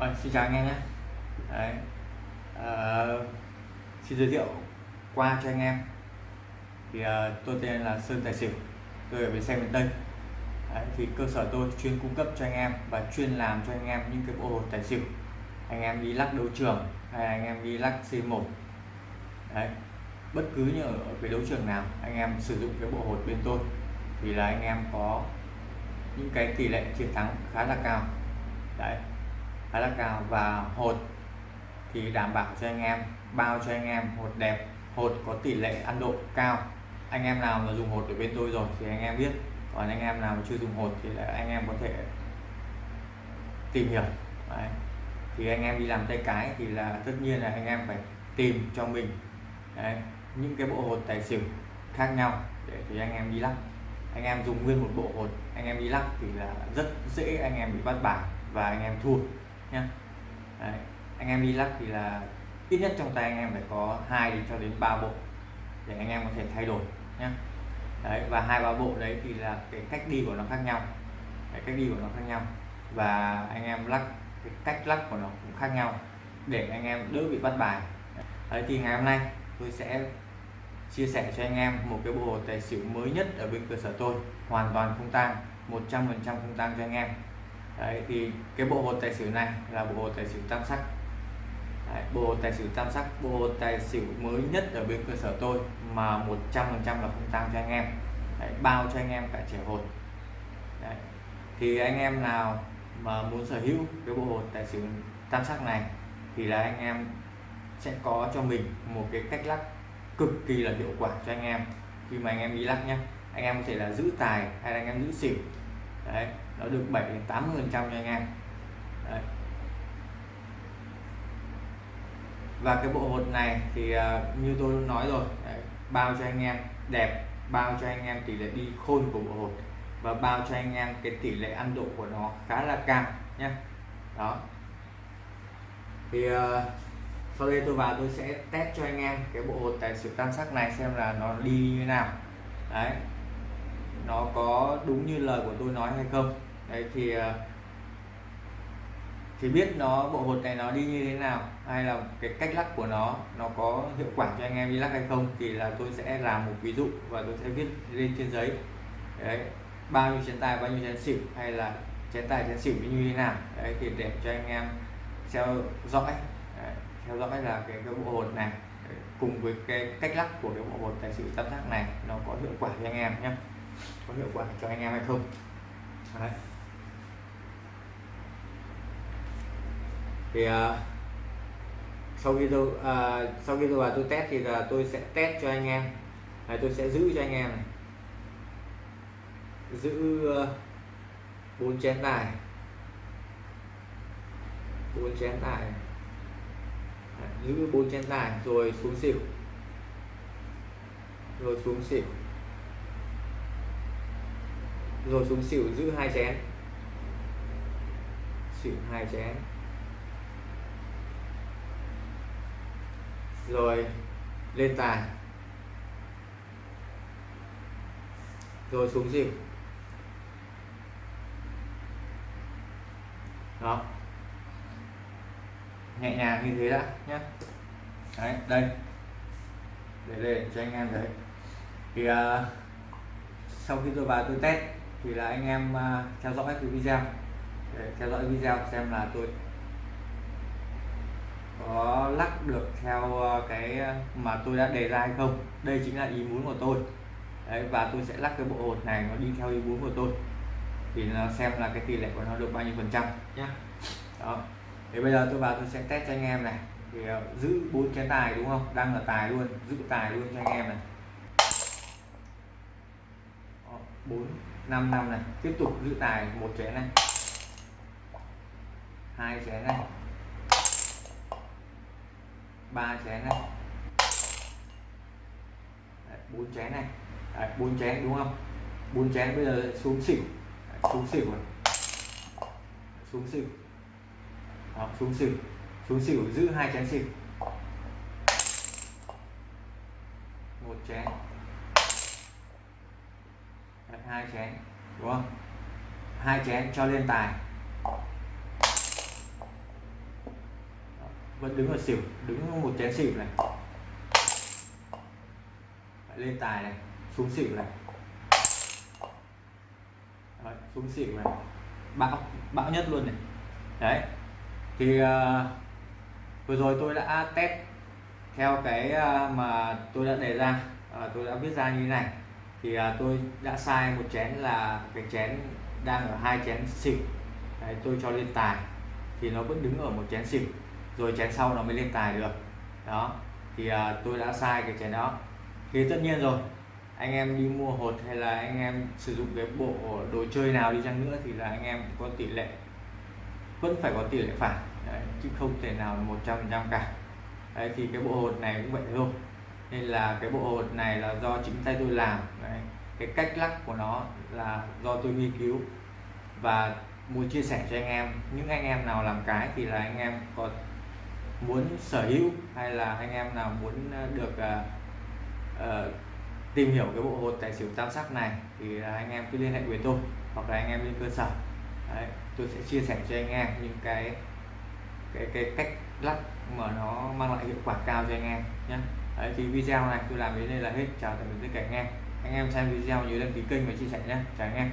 Rồi, xin chào anh em nhé. Đấy. À, xin giới thiệu qua cho anh em. Thì à, tôi tên là Sơn Tài Xỉu. Tôi ở bến xe miền Tây. Đấy, thì cơ sở tôi chuyên cung cấp cho anh em và chuyên làm cho anh em những cái bộ hột tài xỉu. Anh em đi lắc đấu trường hay anh em đi lắc C1 Đấy. bất cứ như ở cái đấu trường nào anh em sử dụng cái bộ hột bên tôi thì là anh em có những cái tỷ lệ chiến thắng khá là cao. Đấy khá là cao và hột thì đảm bảo cho anh em bao cho anh em hột đẹp hột có tỷ lệ ăn độ cao anh em nào mà dùng hột ở bên tôi rồi thì anh em biết còn anh em nào mà chưa dùng hột thì là anh em có thể tìm hiểu đấy. thì anh em đi làm tay cái thì là tất nhiên là anh em phải tìm cho mình đấy, những cái bộ hột tài xỉu khác nhau để thì anh em đi lắc anh em dùng nguyên một bộ hột anh em đi lắc thì là rất dễ anh em bị bắt bài và anh em thua nhé anh em đi lắc thì là ít nhất trong tay anh em phải có hai cho đến ba bộ để anh em có thể thay đổi nhé đấy, và hai, ba bộ đấy thì là cái cách đi của nó khác nhau. Cái cách đi của nó khác nhau. Và anh em lắc, cái cách lắc của nó cũng khác nhau để anh em đỡ bị bắt bài. Đấy, thì ngày hôm nay tôi sẽ chia sẻ cho anh em một cái bộ hồ tài xỉu mới nhất ở bên cơ sở tôi. Hoàn toàn không tang 100% không tang cho anh em. Đấy, thì cái bộ hột tài xỉu này là bộ hột tài xỉu tam sắc. Đấy, bộ hột tài xỉu tam sắc bộ hột tài xỉu mới nhất ở bên cơ sở tôi mà 100% là không tăng cho anh em. Đấy, bao cho anh em cả trẻ hột. Đấy. thì anh em nào mà muốn sở hữu cái bộ hột tài xỉu tam sắc này thì là anh em sẽ có cho mình một cái cách lắc cực kỳ là hiệu quả cho anh em. Khi mà anh em đi lắc nhé anh em có thể là giữ tài hay là anh em giữ xỉu đấy nó được 7 đến 80 phần trăm cho anh em. Đấy. và cái bộ hột này thì uh, như tôi nói rồi đấy, bao cho anh em đẹp bao cho anh em tỷ lệ đi khôn của bộ hột và bao cho anh em cái tỷ lệ ăn độ của nó khá là cao nhé đó. Thì uh, sau đây tôi vào tôi sẽ test cho anh em cái bộ hột tài xỉu tam sắc này xem là nó đi như thế nào. Đấy nó có đúng như lời của tôi nói hay không? Đấy thì ờ, thì biết nó bộ hột này nó đi như thế nào hay là cái cách lắc của nó nó có hiệu quả cho anh em đi lắc hay không thì là tôi sẽ làm một ví dụ và tôi sẽ viết lên trên giấy. Đấy bao nhiêu chén tài bao nhiêu chén xỉu hay là chén tài chén xỉu như thế nào? Đấy thì để cho anh em theo dõi. Đấy, theo dõi là cái, cái bộ hột này đấy, cùng với cái cách lắc của cái bộ hột tài xỉu tam giác này nó có hiệu quả cho anh em nhé có hiệu quả cho anh em hay không? Đấy. thì uh, sau khi tôi uh, sau khi tôi vào tôi test thì là tôi sẽ test cho anh em. Này tôi sẽ giữ cho anh em này. Giữ bốn uh, chén tài bốn chén tài giữ bốn chén tài rồi xuống xỉu. Rồi xuống xỉu rồi xuống xỉu giữ hai chén. Xỉu hai chén. Rồi lên tài. Rồi xuống xỉu. Đó. Nhẹ nhàng như thế đã nhé đấy đây. Để lên cho anh em thấy. Thì uh, sau khi tôi vào tôi test thì là anh em uh, theo dõi cái video. Để theo dõi video xem là tôi có lắc được theo cái mà tôi đã đề ra hay không. Đây chính là ý muốn của tôi. Đấy, và tôi sẽ lắc cái bộ hột này nó đi theo ý muốn của tôi. Thì nó xem là cái tỷ lệ của nó được bao nhiêu phần trăm. Nhé đó. Thì bây giờ tôi vào tôi sẽ test cho anh em này. Thì giữ bốn cái tài đúng không? Đang là tài luôn giữ tài luôn cho anh em này. Bốn năm năm này. Tiếp tục giữ tài một chén này. Hai chén này. Ba chén này. Bốn chén này. Bốn chén đúng không? Bốn chén bây giờ xuống xỉu. Đấy, xuống xỉu rồi xuống xỉu. Đó, xuống xỉu. Xuống xỉu giữ hai chén xỉu. Một chén. Hai chén đúng không? Hai chén cho lên tài. Vẫn đứng ở xỉu đứng một chén xỉu này. Lên tài này xuống xỉu này. Đấy, xuống xỉu này. Bão bão nhất luôn này. Đấy thì uh, vừa rồi tôi đã test theo cái uh, mà tôi đã đề ra uh, tôi đã viết ra như thế này thì à, tôi đã sai một chén là cái chén đang ở hai chén xỉu đấy, tôi cho lên tài. Thì nó vẫn đứng ở một chén xỉu rồi chén sau nó mới lên tài được. Đó. Thì à, tôi đã sai cái chén đó. Thì tất nhiên rồi. Anh em đi mua hột hay là anh em sử dụng cái bộ đồ chơi nào đi chăng nữa thì là anh em có tỷ lệ. Vẫn phải có tỷ lệ phản đấy, chứ không thể nào một trăm phần trăm cả. Đấy, thì cái bộ hột này cũng vậy thôi nên là cái bộ hột này là do chính tay tôi làm. Đấy. cái cách lắc của nó là do tôi nghiên cứu và muốn chia sẻ cho anh em. Những anh em nào làm cái thì là anh em có muốn sở hữu hay là anh em nào muốn ờ, được uh, uh, tìm hiểu cái bộ hột tài xỉu tam sắc này thì anh em cứ liên hệ với tôi hoặc là anh em lên cơ sở. Đấy, tôi sẽ chia sẻ cho anh em những cái cái cái cách lắc mà nó mang lại hiệu quả cao cho anh em nhé. Đấy, thì video này tôi làm đến đây là hết. Chào tạm biệt tất cả anh em. Anh em xem video nhớ đăng ký kênh và chia sẻ nhé. Chào anh em.